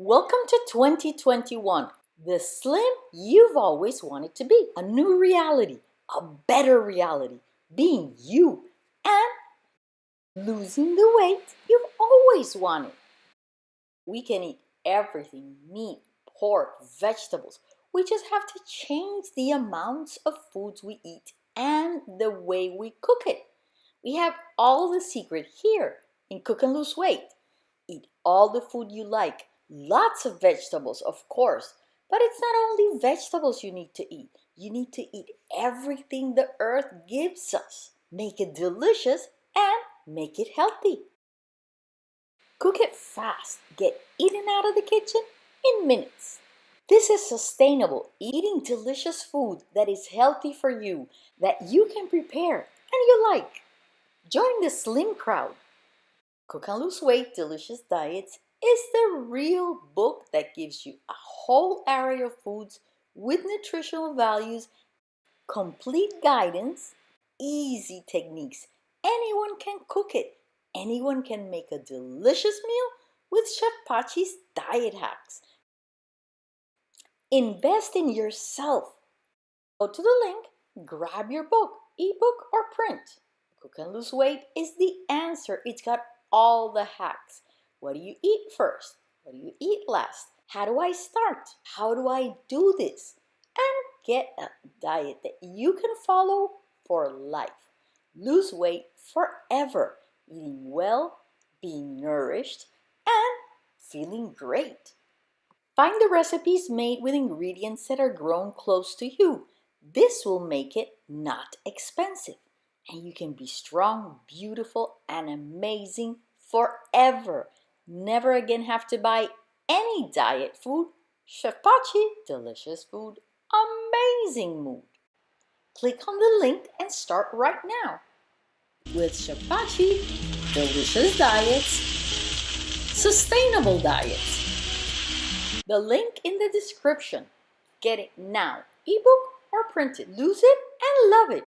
Welcome to 2021, the slim you've always wanted to be. A new reality, a better reality, being you, and losing the weight you've always wanted. We can eat everything meat, pork, vegetables. We just have to change the amounts of foods we eat and the way we cook it. We have all the secret here in Cook and Lose Weight. Eat all the food you like Lots of vegetables, of course, but it's not only vegetables you need to eat. You need to eat everything the earth gives us. Make it delicious and make it healthy. Cook it fast. Get eaten out of the kitchen in minutes. This is sustainable, eating delicious food that is healthy for you, that you can prepare and you like. Join the slim crowd. Cook and lose weight, delicious diets is the real book that gives you a whole array of foods with nutritional values, complete guidance, easy techniques. Anyone can cook it. Anyone can make a delicious meal with Chef Pachi's diet hacks. Invest in yourself. Go to the link, grab your book, ebook or print. Cook and Lose Weight is the answer. It's got all the hacks. What do you eat first? What do you eat last? How do I start? How do I do this? And get a diet that you can follow for life. Lose weight forever, eating well, being nourished, and feeling great. Find the recipes made with ingredients that are grown close to you. This will make it not expensive. And you can be strong, beautiful, and amazing forever. Never again have to buy any diet food. Chef Pachi, delicious food, amazing mood. Click on the link and start right now. With Chef Pachi, delicious diets, sustainable diets. The link in the description. Get it now, ebook or print it. Lose it and love it.